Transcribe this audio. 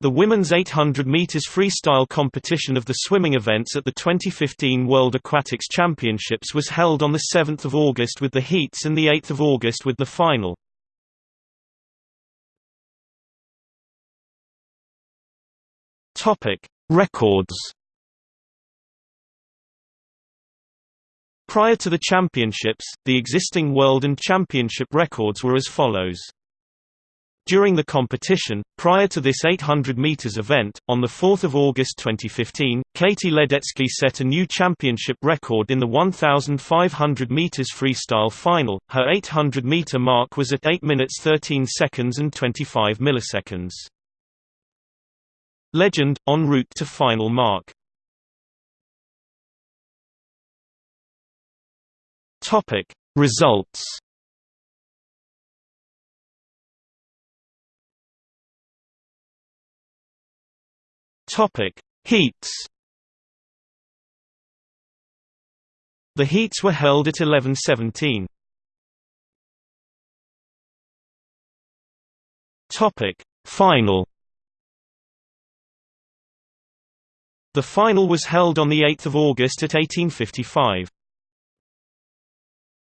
The women's 800 meters freestyle competition of the swimming events at the 2015 World Aquatics Championships was held on the 7th of August with the heats and the 8th of August with the final. Topic: Records. Prior to the championships, the existing world and championship records were as follows. During the competition, prior to this 800 meters event, on 4 August 2015, Katie Ledecky set a new championship record in the 1,500 meters freestyle final. Her 800 meter mark was at 8 minutes 13 seconds and 25 milliseconds. Legend, en route to final mark. Results Topic Heats The heats were held at 11:17. Topic Final The final was held on 8 August at 1855.